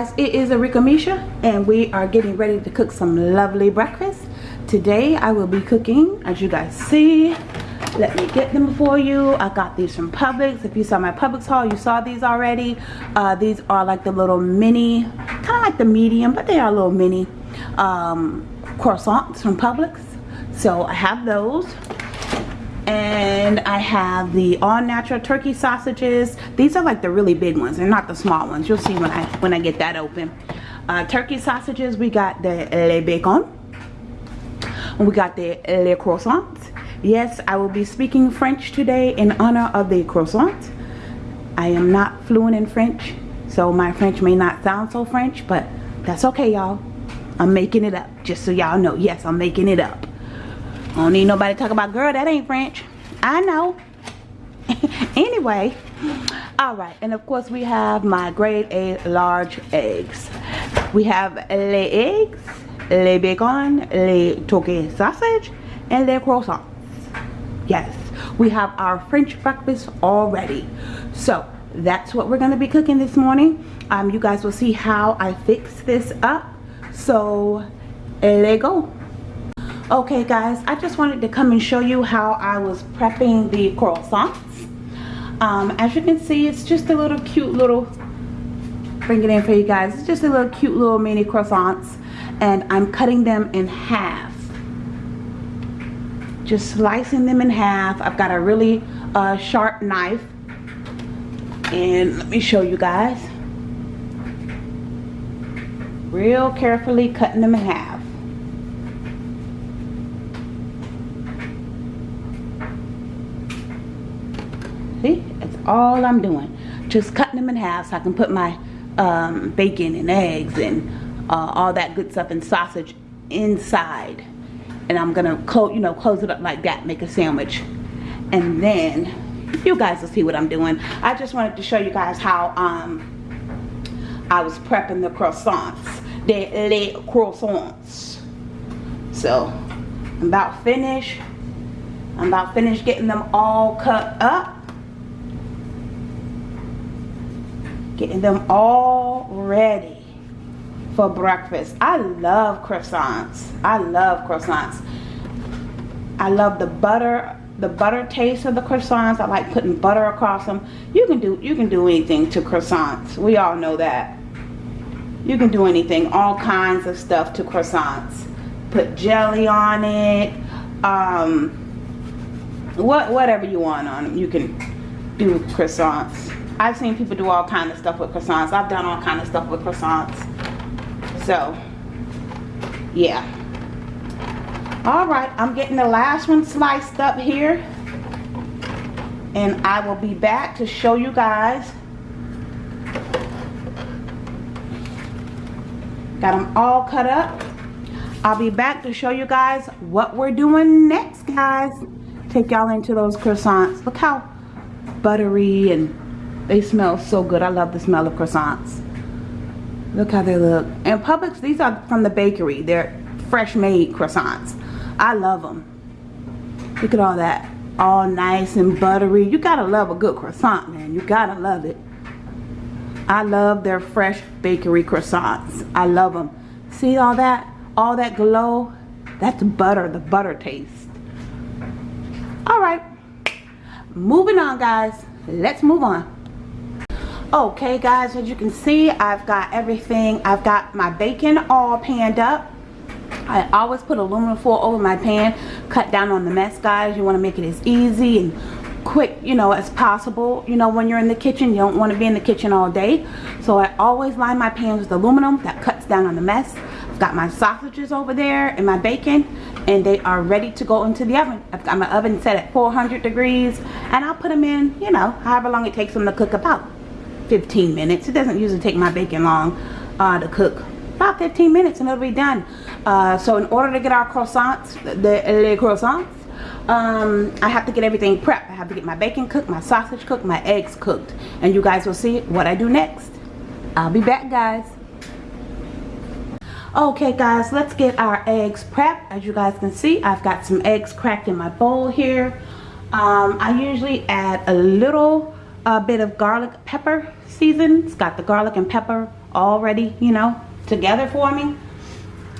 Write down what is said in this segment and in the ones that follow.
Guys, it is Arika Misha and we are getting ready to cook some lovely breakfast. Today I will be cooking, as you guys see, let me get them for you. I got these from Publix. If you saw my Publix haul, you saw these already. Uh, these are like the little mini, kind of like the medium, but they are a little mini um, croissants from Publix. So I have those and I have the all natural turkey sausages. These are like the really big ones. They're not the small ones. You'll see when I when I get that open. Uh, turkey sausages we got the le bacon. We got the le croissant. Yes I will be speaking French today in honor of the croissant. I am not fluent in French so my French may not sound so French but that's okay y'all. I'm making it up just so y'all know. Yes I'm making it up Don't need nobody talk about, girl, that ain't French. I know. anyway, all right. And of course, we have my grade A large eggs. We have les eggs, les bacon, les turkey sausage, and les croissants. Yes, we have our French breakfast already. So that's what we're going to be cooking this morning. Um, you guys will see how I fix this up. So, let go okay guys I just wanted to come and show you how I was prepping the croissants. Um, as you can see it's just a little cute little bring it in for you guys. It's just a little cute little mini croissants and I'm cutting them in half. Just slicing them in half. I've got a really uh, sharp knife. And let me show you guys. Real carefully cutting them in half See, that's all I'm doing. Just cutting them in half so I can put my um, bacon and eggs and uh, all that good stuff and sausage inside. And I'm gonna close, you know, close it up like that, make a sandwich. And then you guys will see what I'm doing. I just wanted to show you guys how um, I was prepping the croissants, the les croissants. So I'm about finished. I'm about finished getting them all cut up. Getting them all ready for breakfast. I love croissants. I love croissants. I love the butter the butter taste of the croissants. I like putting butter across them. You can do you can do anything to croissants. We all know that. You can do anything all kinds of stuff to croissants. Put jelly on it um, what whatever you want on them you can do croissants I've seen people do all kind of stuff with croissants. I've done all kind of stuff with croissants. So, yeah. Alright, I'm getting the last one sliced up here. And I will be back to show you guys. Got them all cut up. I'll be back to show you guys what we're doing next, guys. Take y'all into those croissants. Look how buttery and they smell so good. I love the smell of croissants. Look how they look. And Publix, these are from the bakery. They're fresh made croissants. I love them. Look at all that. All nice and buttery. You gotta love a good croissant, man. You gotta love it. I love their fresh bakery croissants. I love them. See all that? All that glow? That's butter, the butter taste. Alright. Moving on, guys. Let's move on okay guys as you can see I've got everything. I've got my bacon all panned up. I always put aluminum foil over my pan cut down on the mess guys. You want to make it as easy and quick you know as possible. You know when you're in the kitchen you don't want to be in the kitchen all day. So I always line my pans with aluminum that cuts down on the mess. I've got my sausages over there and my bacon and they are ready to go into the oven. I've got my oven set at 400 degrees and I'll put them in you know however long it takes them to cook about 15 minutes. It doesn't usually take my bacon long uh, to cook. About 15 minutes and it'll be done. Uh, so in order to get our croissants, the les croissants, um, I have to get everything prepped. I have to get my bacon cooked, my sausage cooked, my eggs cooked. And you guys will see what I do next. I'll be back guys. Okay guys, let's get our eggs prepped. As you guys can see, I've got some eggs cracked in my bowl here. Um, I usually add a little a bit of garlic pepper season. It's got the garlic and pepper already, you know, together for me.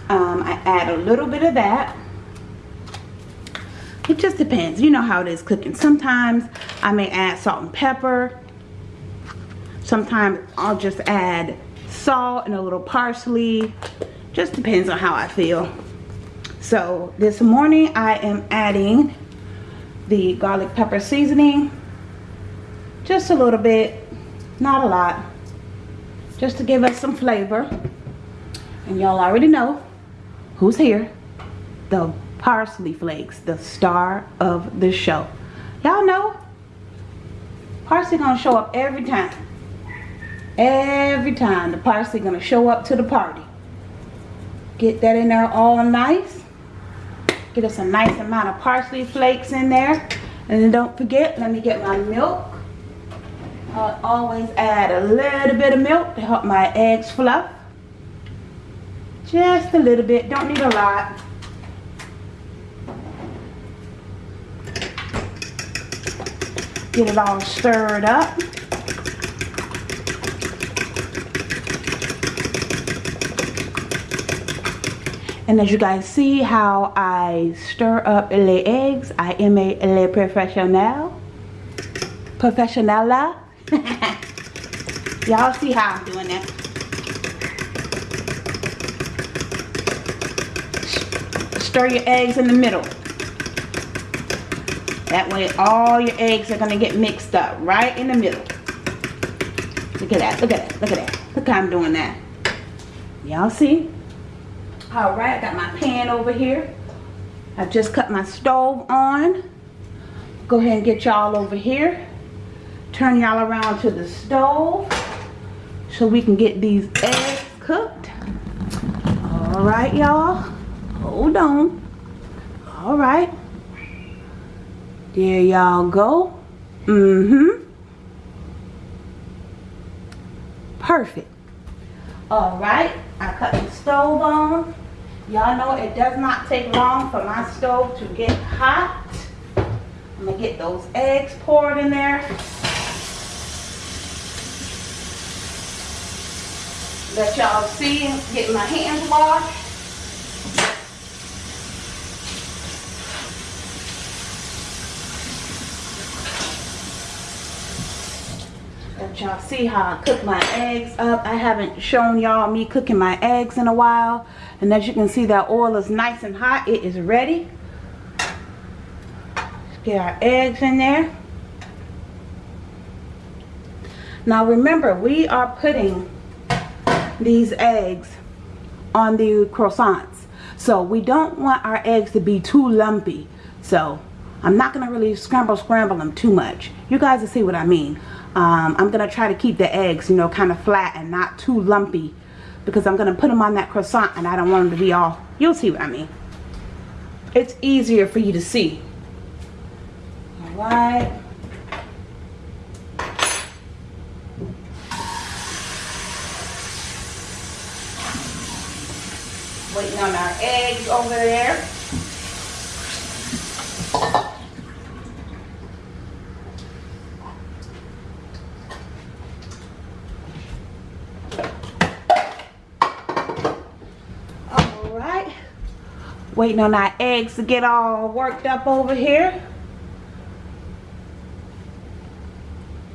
Um, I add a little bit of that. It just depends. You know how it is cooking. Sometimes I may add salt and pepper. Sometimes I'll just add salt and a little parsley. Just depends on how I feel. So this morning I am adding the garlic pepper seasoning. Just a little bit, not a lot. Just to give us some flavor. And y'all already know who's here. The parsley flakes, the star of the show. Y'all know parsley gonna show up every time. Every time the parsley gonna show up to the party. Get that in there all nice. Get us a nice amount of parsley flakes in there. And don't forget, let me get my milk. I always add a little bit of milk to help my eggs fluff. Just a little bit, don't need a lot. Get it all stirred up. And as you guys see how I stir up the eggs, I am a le professional. Professionala. Y'all see how I'm doing that. Stir your eggs in the middle. That way all your eggs are going to get mixed up right in the middle. Look at that, look at that, look at that. Look how I'm doing that. Y'all see? Alright, I got my pan over here. I've just cut my stove on. Go ahead and get y'all over here. Turn y'all around to the stove so we can get these eggs cooked. Alright, y'all. Hold on. Alright. There y'all go. Mm-hmm. Perfect. Alright, I cut the stove on. Y'all know it does not take long for my stove to get hot. I'm going to get those eggs poured in there. Let y'all see, getting my hands washed. Let y'all see how I cook my eggs up. I haven't shown y'all me cooking my eggs in a while. And as you can see that oil is nice and hot. It is ready. Let's get our eggs in there. Now remember we are putting these eggs on the croissants. So we don't want our eggs to be too lumpy. So I'm not going to really scramble scramble them too much. You guys will see what I mean. Um, I'm going to try to keep the eggs, you know, kind of flat and not too lumpy. Because I'm going to put them on that croissant and I don't want them to be all, you'll see what I mean. It's easier for you to see. Alright. Waiting on our eggs over there. All right. Waiting on our eggs to get all worked up over here.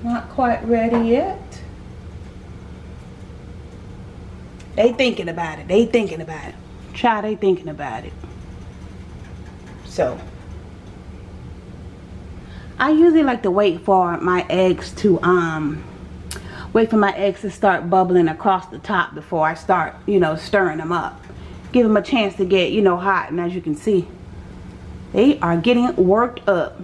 Not quite ready yet. They thinking about it. They thinking about it. Try they thinking about it. So. I usually like to wait for my eggs to um wait for my eggs to start bubbling across the top before I start, you know, stirring them up give them a chance to get, you know, hot. And as you can see, they are getting worked up.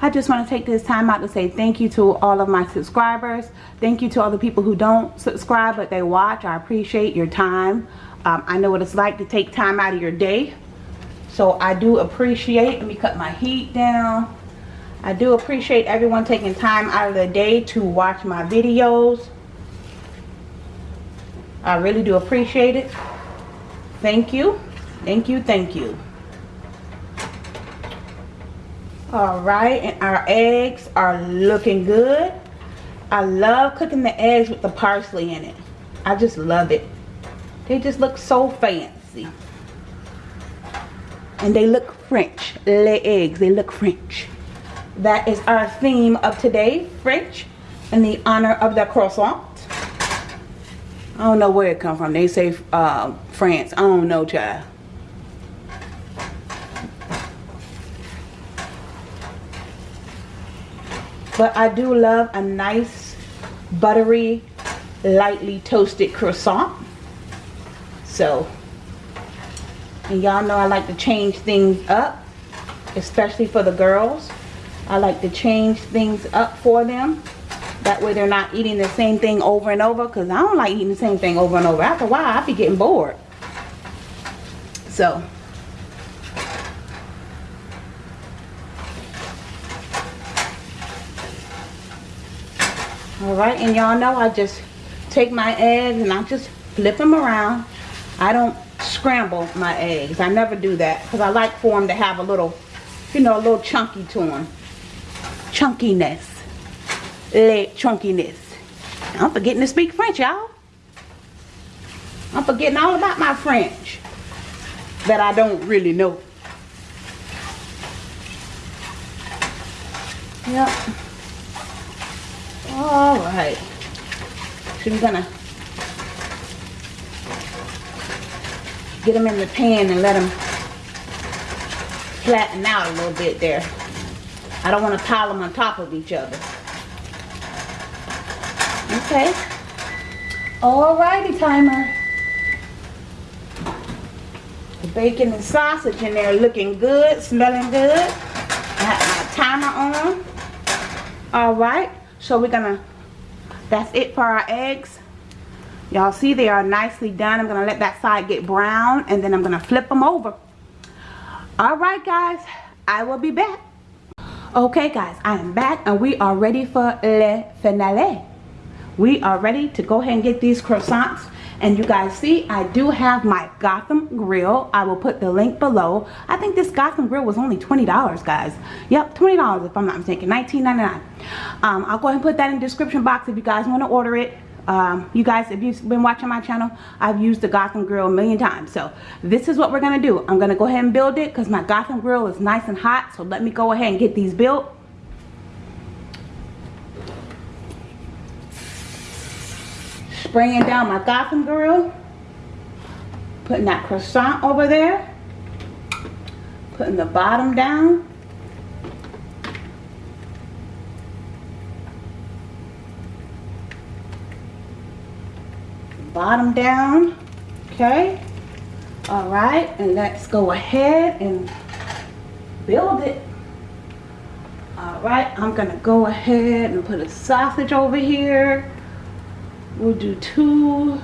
I just want to take this time out to say thank you to all of my subscribers. Thank you to all the people who don't subscribe but they watch. I appreciate your time. Um, I know what it's like to take time out of your day. So I do appreciate, let me cut my heat down. I do appreciate everyone taking time out of their day to watch my videos. I really do appreciate it. Thank you. Thank you. Thank you. Alright, and our eggs are looking good. I love cooking the eggs with the parsley in it. I just love it. They just look so fancy. And they look French. Les eggs, they look French. That is our theme of today, French, in the honor of the croissant. I don't know where it come from. They say uh, France. I don't know, child. But I do love a nice, buttery, lightly toasted croissant. So, and y'all know I like to change things up, especially for the girls. I like to change things up for them. That way they're not eating the same thing over and over because I don't like eating the same thing over and over. After a while, I be getting bored. So, Alright, and y'all know I just take my eggs and I just flip them around. I don't scramble my eggs. I never do that because I like for them to have a little, you know, a little chunky to them. Chunkiness. Leg chunkiness. I'm forgetting to speak French, y'all. I'm forgetting all about my French that I don't really know. Yep. All right. So we're gonna get them in the pan and let them flatten out a little bit there. I don't want to pile them on top of each other. Okay. Alrighty, timer. The bacon and sausage in there looking good, smelling good. I have my timer on. Alright, so we're gonna, that's it for our eggs. Y'all see they are nicely done. I'm gonna let that side get brown and then I'm gonna flip them over. Alright guys, I will be back. Okay guys, I am back and we are ready for le finale. We are ready to go ahead and get these croissants. And you guys see I do have my Gotham grill. I will put the link below. I think this Gotham grill was only $20 guys. Yep $20 if I'm not mistaken $19.99 um, I'll go ahead and put that in the description box if you guys want to order it um, you guys if you've been watching my channel I've used the Gotham grill a million times so this is what we're gonna do I'm gonna go ahead and build it because my Gotham grill is nice and hot so let me go ahead and get these built spraying down my Gotham grill. Putting that croissant over there. Putting the bottom down. Bottom down. Okay. All right. And let's go ahead and build it. All right. I'm to go ahead and put a sausage over here we'll do two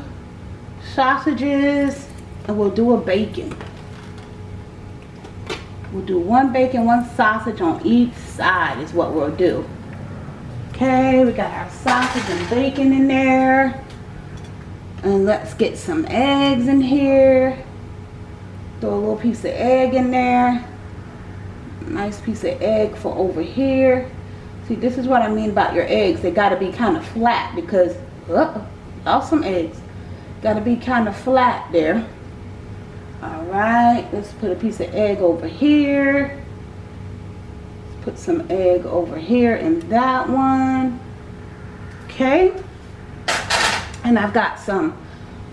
sausages and we'll do a bacon we'll do one bacon one sausage on each side is what we'll do okay we got our sausage and bacon in there and let's get some eggs in here throw a little piece of egg in there nice piece of egg for over here see this is what I mean about your eggs they got to be kind of flat because oh, lost some eggs. Got to be kind of flat there. All right, let's put a piece of egg over here. Let's put some egg over here in that one. Okay. And I've got some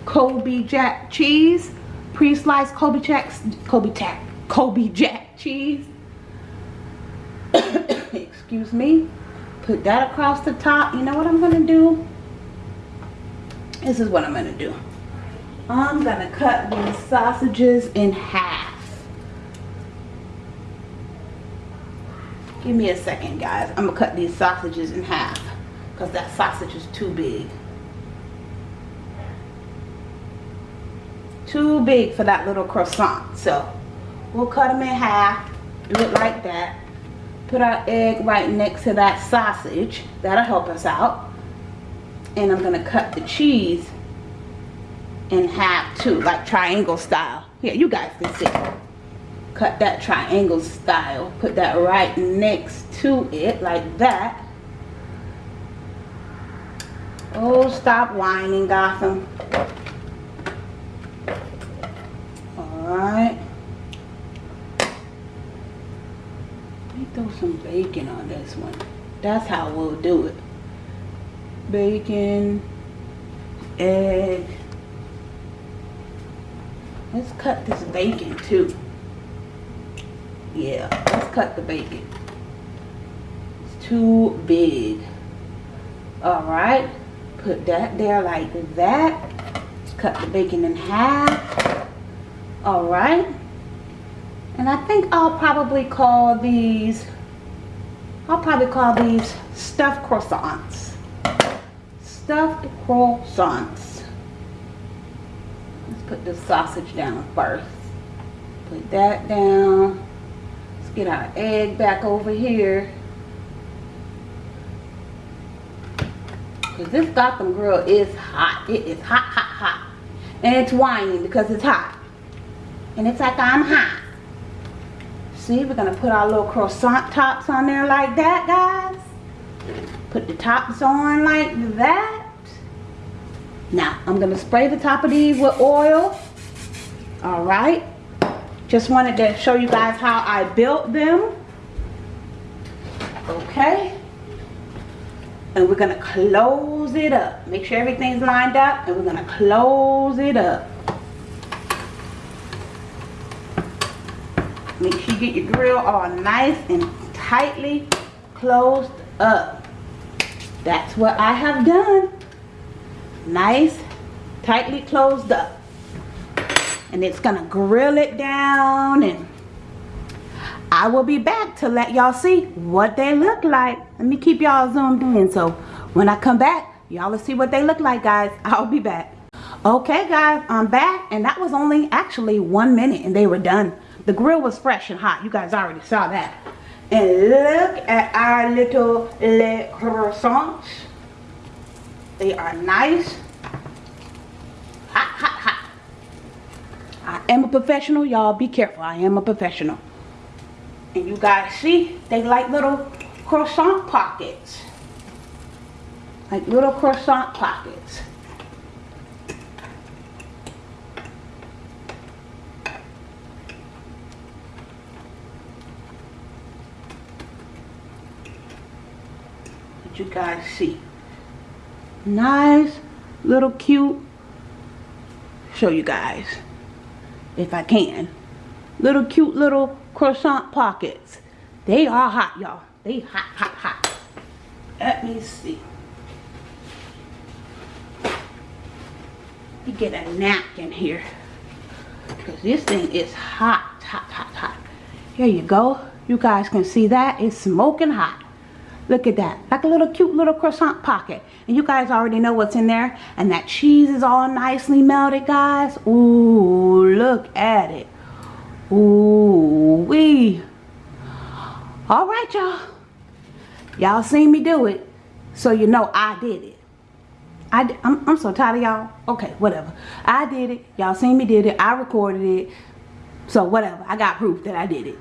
Colby Jack cheese, pre-sliced Colby Jack, Colby Jack, Colby Jack cheese. Excuse me. Put that across the top. You know what I'm to do? this is what I'm gonna do I'm gonna cut these sausages in half give me a second guys I'm gonna cut these sausages in half because that sausage is too big too big for that little croissant. So we'll cut them in half do it like that. Put our egg right next to that sausage. That'll help us out. And I'm gonna cut the cheese in half too like triangle style. Yeah you guys can see. Cut that triangle style. Put that right next to it like that. Oh, stop whining, Gotham. Alright. Let me throw some bacon on this one. That's how we'll do it. Bacon, egg. Let's cut this bacon too. Yeah, let's cut the bacon. It's too big. Alright, put that there like that. Cut the bacon in half. Alright. And I think I'll probably call these, I'll probably call these stuffed croissants. Stuffed croissants. Let's put the sausage down first. Put that down. Let's get our egg back over here. Because this Gotham grill is hot. It is hot, hot, hot. And it's whining because it's hot. And it's like I'm hot. See, we're going to put our little croissant tops on there like that, guys. Put the tops on like that. Now, I'm going to spray the top of these with oil. Alright. Just wanted to show you guys how I built them. Okay. And we're going to close it up. Make sure everything's lined up. And we're going to close it up. Get your grill all nice and tightly closed up. That's what I have done. Nice, tightly closed up. And it's to grill it down and I will be back to let y'all see what they look like. Let me keep y'all zoomed in so when I come back, y'all will see what they look like, guys. I'll be back. Okay, guys, I'm back. And that was only actually one minute and they were done. The grill was fresh and hot. You guys already saw that. And look at our little le croissants. They are nice. I am a professional, y'all. Be careful. I am a professional. And you guys see, they like little croissant pockets. Like little croissant pockets. You guys see. Nice, little cute. Show you guys, if I can. Little cute little croissant pockets. They are hot, y'all. They hot, hot, hot. Let me see. You get a napkin here. Because this thing is hot, hot, hot, hot. Here you go. You guys can see that. It's smoking hot. Look at that. Like a little cute little croissant pocket. And you guys already know what's in there. And that cheese is all nicely melted, guys. Ooh, look at it. Ooh, wee. All right, y'all. Y'all seen me do it. So you know I did it. I, I'm, I'm so tired of y'all. Okay, whatever. I did it. Y'all seen me did it. I recorded it. So whatever. I got proof that I did it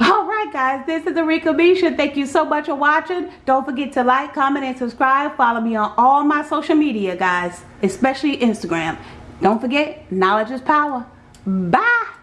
all right guys this is Arika Misha. Thank you so much for watching. Don't forget to like comment and subscribe. Follow me on all my social media guys especially Instagram. Don't forget knowledge is power. Bye